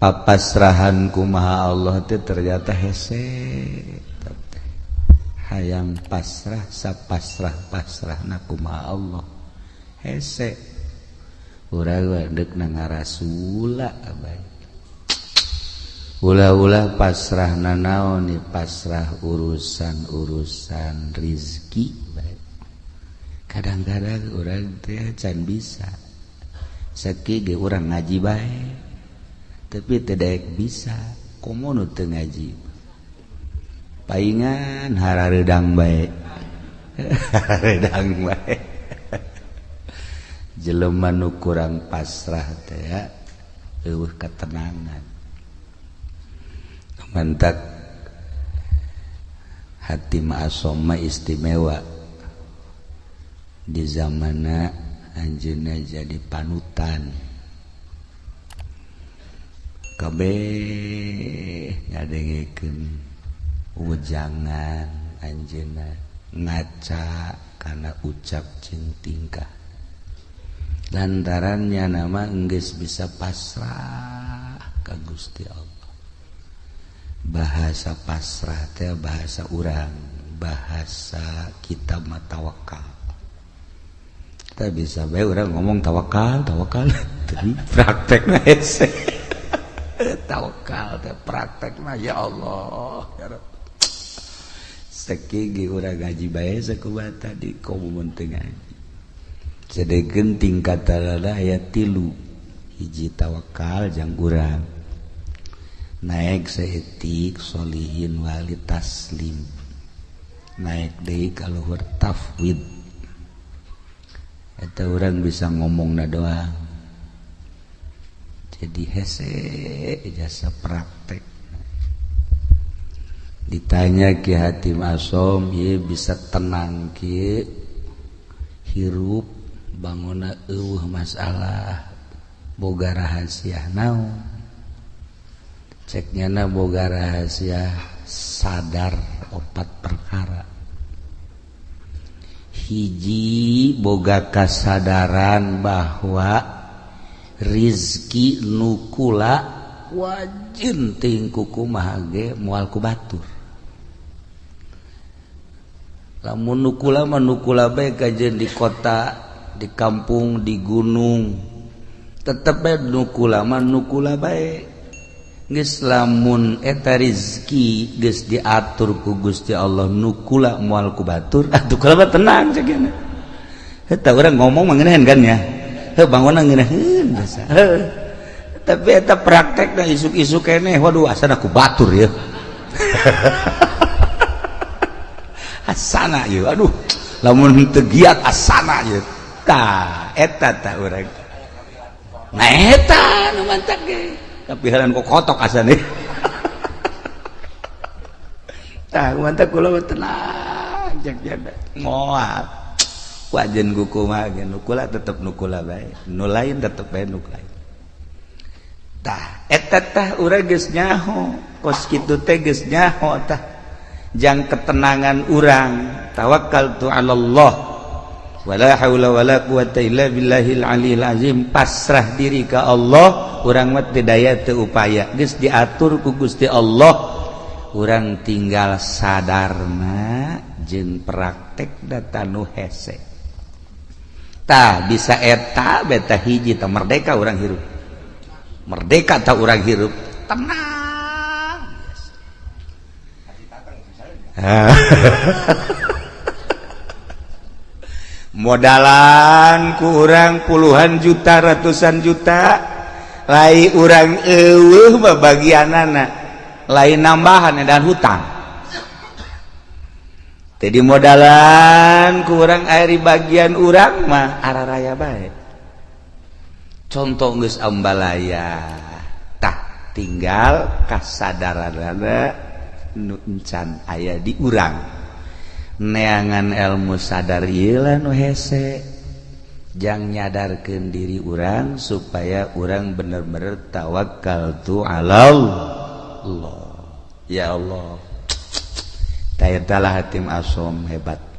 papasrahanku maha Allah itu ternyata hese. Hayang pasrah sapasrah pasrah naku maha Allah. Hese. Urang wadek na ngarasula abad ulah-ulah pasrah nanaon ni pasrah urusan urusan rizki baik kadang-kadang orang teh can bisa. Seki ge orang ngaji baik tapi tidak bisa komono teu ngaji. Paingan hararedang bae. Harareudang bae. Jelema nu kurang pasrah teh ya eueuh ketenangan mantak hati ma'asoma istimewa. Di zamana anjeunna jadi panutan. kabeh ngadegeken ujangan anjena ngaca karena ucap cintingkah tingkah. Lantarannya nama enggeus bisa pasrah ka Gusti Allah. Bahasa pasrah teh bahasa urang bahasa kita matawakal kita bisa baik orang ngomong tawakal tawakal. Prakteknya hese. tawakal praktek mah ya Allah. Sekigi urang gaji bae sakubata di komun teu ngaji. Sedekeun tingkat talalah ya tilu. Hiji tawakal jang urang. Naik seetik solihin wali taslim. Naik deui ka luhur tafwid. Eta urang bisa ngomongna doang. jadi hese jasa praktek. Ditanya Ki Hatim Asom ye bisa tenang Ki? Hirup bangun eueuh masalah boga rahasia naon? Ceknya na boga rahasia sadar opat perkara. Hiji boga kesadaran bahwa Rizki nukula wajin tingkuku mahage mualku batur. Lamun nukula manukula baik kajen di kota di kampung di gunung tetep nukula manukula baik geus lamun eta rizki geus diatur ku Gusti Allah nukula mual ku batur atuh kala tenang cegana eta urang ngomong mangenehan kan ya? Bangunan ngeunehan tapi eta praktek dan isuk-isuk kene waduh asana aku batur ya. Asana ya. Aduh lamun tegiat asana ya. Ta eta ta urang. Nah eta nu mantap ge. Tapi haran kok kotok asane tah mantap kula tenang jak janda ngoal wajen gukukula tetap nukula baik nu lain tetap nuktah uranyaho kos nyaho tah. Jang ketenangan urang tawakal tu Allah wala haula wala quwata illa billahil aliyil azim. Pasrah diri ka Allah urang mah teu daya teu upaya. Geus diatur ku Gusti Allah. Urang tinggal sadarna jeung praktek data nu hese. tah bisa eta beta hiji tah merdeka orang hirup. Merdeka tah orang hirup. Tenang. Modalan kurang puluhan juta ratusan juta. Lain orang eueuh bagian anak lain nambahan dan hutang. jadi modalan kurang air bagian urang mah arah raya baik contoh geus ambalaya. Tah tinggal kasadaranana nu encan aya di urang. Neangan ilmu sadar ieu nu hese. Jang nyadarkan diri urang supaya urang bener-bener tawakal tu Allah ya Allah. Taala hatim asom hebat